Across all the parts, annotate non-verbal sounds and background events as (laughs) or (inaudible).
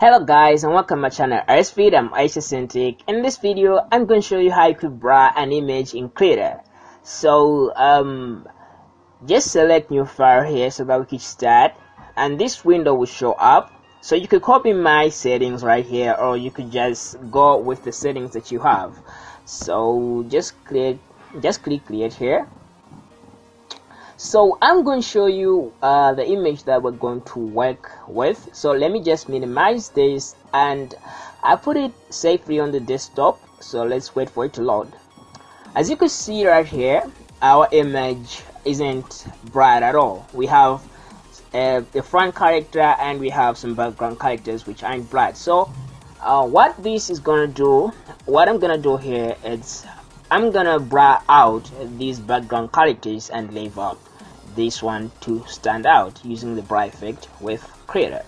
Hello guys and welcome to my channel RSFeed, I'm Aisha. In this video I'm going to show you how you could blur an image in Krita. So um, just select new file here so that we can start and this window will show up. So you could copy my settings right here or you could just go with the settings that you have. So just click just click create here so i'm going to show you uh, the image that we're going to work with. So let me just minimize this and i put it safely on the desktop. So let's wait for it to load. As you can see right here our image isn't bright at all. We have uh, the front character and we have some background characters which aren't bright. So uh, what this is gonna do what i'm gonna do here is i'm gonna blur out these background characters and leave out this one to stand out using the bright effect with Krita.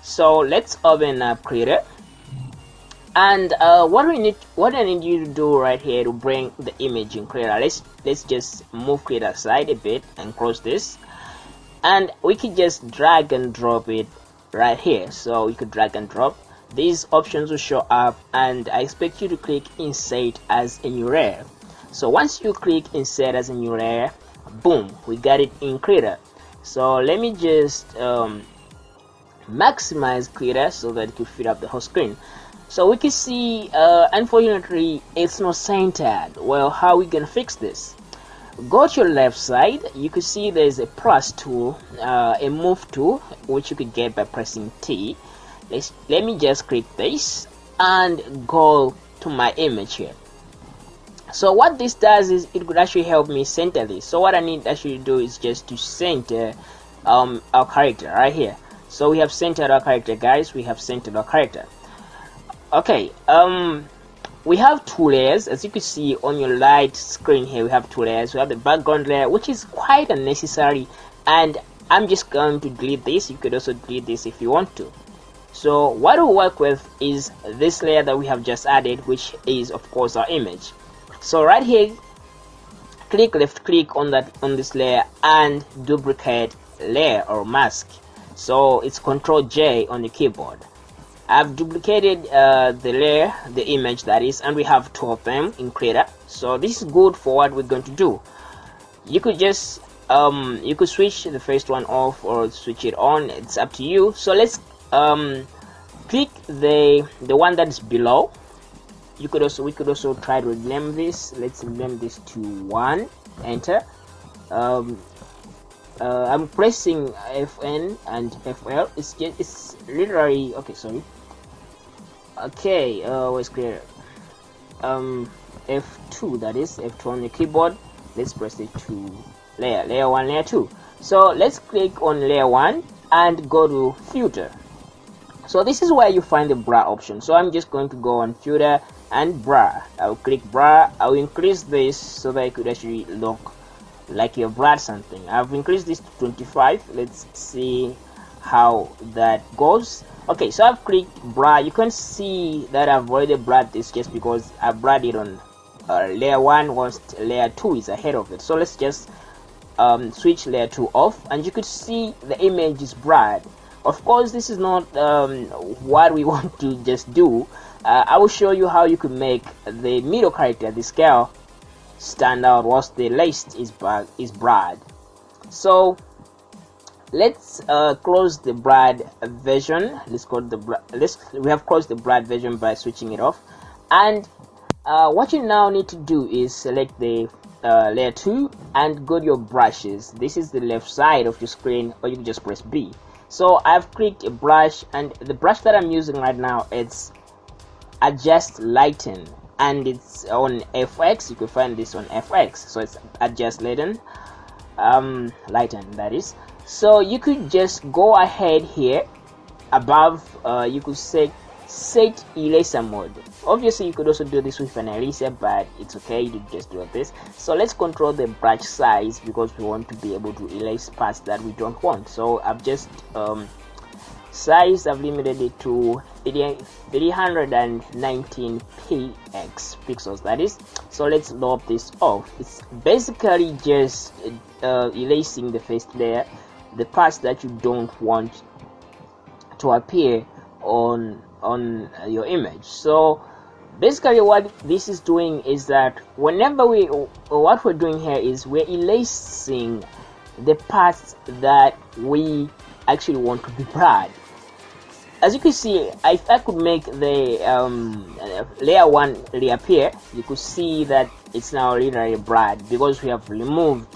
So let's open up Krita. And uh, what we need what I need you to do right here to bring the image in Krita let's let's just move Krita aside a bit and close this. And we can just drag and drop it right here. So you could drag and drop. These options will show up and I expect you to click insert as a new layer. So once you click insert as a new layer boom we got it in Krita so let me just um, maximize Krita so that it could fit up the whole screen. So we can see uh, unfortunately it's not centered. Well how we gonna fix this? Go to your left side. You can see there's a plus tool uh, a move tool which you could get by pressing T. Let's, let me just click this and go to my image here so what this does is it could actually help me center this. So what I need actually do is just to center um, our character right here. So we have centered our character guys. We have centered our character. Okay um we have two layers. As you can see on your light screen here we have two layers. We have the background layer which is quite unnecessary. And I'm just going to delete this. You could also delete this if you want to. So what we work with is this layer that we have just added which is of course our image so right here click left click on that on this layer and duplicate layer or mask. So it's control J on the keyboard. I've duplicated uh, the layer the image that is and we have two of them in Krita so this is good for what we're going to do. You could just um, you could switch the first one off or switch it on. It's up to you. So let's um, click the the one that is below you could also we could also try to rename this. Let's rename this to one. Enter. Um, uh, I'm pressing FN and FL it's just it's literally okay sorry. Okay uh clear? Um F2 that is F2 on the keyboard. Let's press it to layer layer 1 layer 2 so let's click on layer 1 and go to filter so this is where you find the bra option. So i'm just going to go on filter and bra. I'll click bra. I'll increase this so that it could actually look like you bra something. I've increased this to 25 let's see how that goes. Okay so i've clicked bra. You can see that i've already blurred this just because i blurred it on uh, layer 1 whilst layer 2 is ahead of it. So let's just um, switch layer 2 off. And you could see the image is blurred of course this is not um, what we (laughs) want to just do uh, I will show you how you could make the middle character the scale stand out whilst the list is is broad so let's uh, close the broad version. Let's close the let's we have closed the broad version by switching it off. And uh, what you now need to do is select the uh, layer 2 and go to your brushes. This is the left side of your screen or you can just press B. So I've clicked a brush and the brush that I'm using right now it's adjust lighten and it's on FX you can find this on FX so it's adjust lighten um lighten that is. So you could just go ahead here above uh, you could say set eraser mode. Obviously you could also do this with an eraser but it's okay. You just do this. So let's control the brush size because we want to be able to erase parts that we don't want. So i've just um, size i've limited it to 319 px pixels. That is so let's lop this off. It's basically just uh, erasing the first layer the parts that you don't want to appear on on your image. So basically what this is doing is that whenever we what we're doing here is we're erasing the parts that we actually want to be blurred as you can see if I could make the um, layer 1 reappear you could see that it's now literally bright because we have removed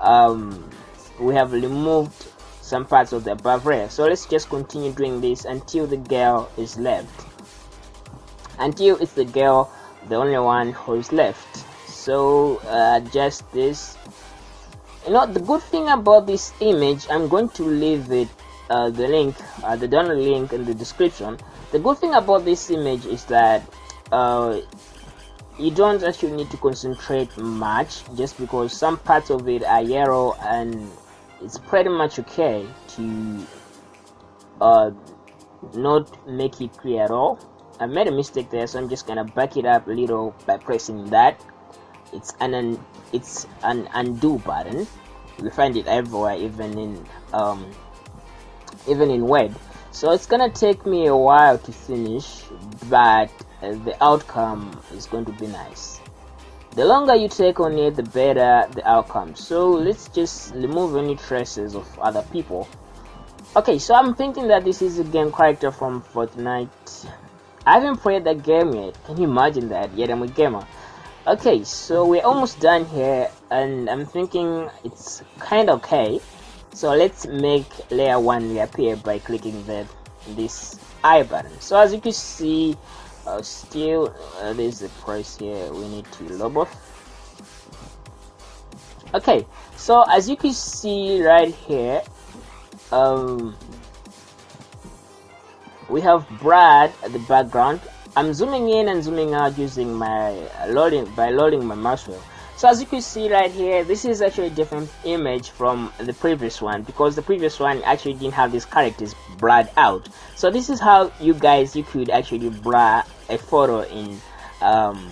um, we have removed some parts of the above layer. So let's just continue doing this until the girl is left. Until it's the girl the only one who's left. So uh, just this. You know the good thing about this image I'm going to leave it uh, the link uh, the download link in the description. The good thing about this image is that uh, you don't actually need to concentrate much just because some parts of it are yellow and it's pretty much okay to uh, not make it clear at all. I made a mistake there so I'm just gonna back it up a little by pressing that. It's an, an it's an undo button. We find it everywhere even in um, even in web so it's gonna take me a while to finish but uh, the outcome is going to be nice. The longer you take on it the better the outcome. So let's just remove any traces of other people. Okay so i'm thinking that this is a game character from fortnite. I haven't played that game yet. Can you imagine that? Yet i'm a gamer. Okay so we're almost done here and i'm thinking it's kind of okay so let's make layer 1 reappear by clicking the this i button. So as you can see uh, still uh, there's a price here we need to lobo okay so as you can see right here um we have Brad at the background. I'm zooming in and zooming out using my loading by loading my mouse wheel so as you can see right here this is actually a different image from the previous one because the previous one actually didn't have these characters blurred out. So this is how you guys you could actually blur a photo in um,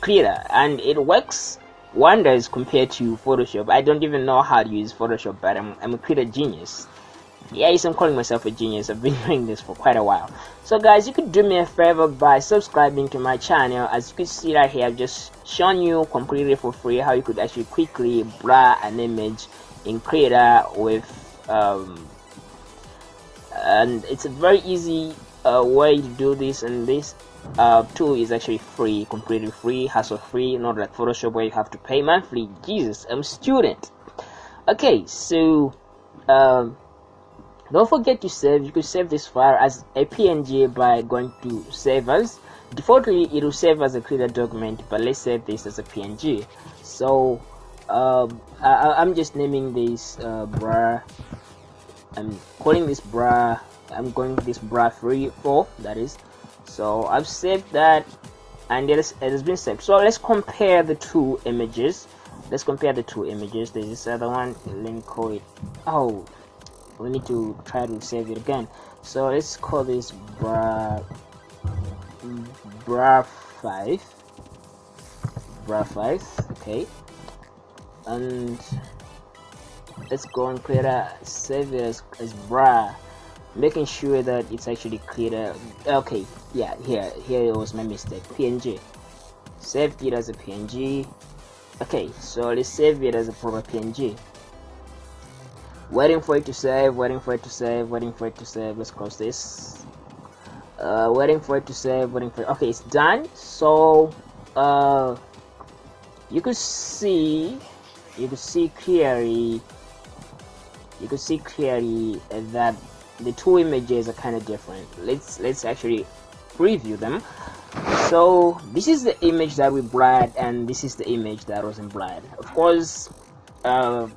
Krita and it works wonders compared to Photoshop. I don't even know how to use Photoshop but I'm, I'm a Krita genius yes i'm calling myself a genius. I've been (laughs) doing this for quite a while. So guys you could do me a favor by subscribing to my channel. As you can see right here i've just shown you completely for free how you could actually quickly blur an image in Krita with um, and it's a very easy uh, way to do this. And this uh, tool is actually free completely free hassle free not like photoshop where you have to pay monthly. Jesus i'm a student. Okay so um, don't forget to save you can save this file as a png by going to save as defaultly it will save as a Krita document but let's save this as a png so um, I, am just naming this uh, bra. I'm calling this bra i'm going this bra free for that is. So i've saved that and it, is, it has been saved. So let's compare the two images. Let's compare the two images. There's this other one let me call it oh we need to try to save it again. So let's call this bra bra 5 bra 5 okay. And let's go and create a save it as, as bra. Making sure that it's actually clear. Okay yeah here here was my mistake. Png saved it as a png okay so let's save it as a proper png waiting for it to save waiting for it to save waiting for it to save. Let's close this. Uh, waiting for it to save waiting for it. okay it's done. So uh, you could see you could see clearly you could see clearly that the two images are kind of different. Let's let's actually preview them. So this is the image that we blurred and this is the image that wasn't blurred of course uh,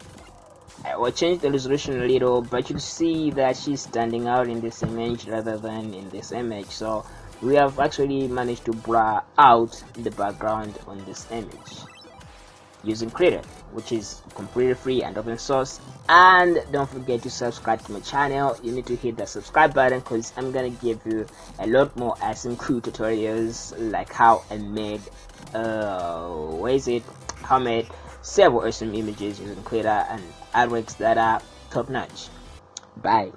I will change the resolution a little but you see that she's standing out in this image rather than in this image. So we have actually managed to blur out the background on this image using Krita which is completely free and open source. And don't forget to subscribe to my channel. You need to hit the subscribe button because I'm gonna give you a lot more awesome cool tutorials like how I made uh where is it? How I made several awesome images using Krita and artworks that are top notch. Bye.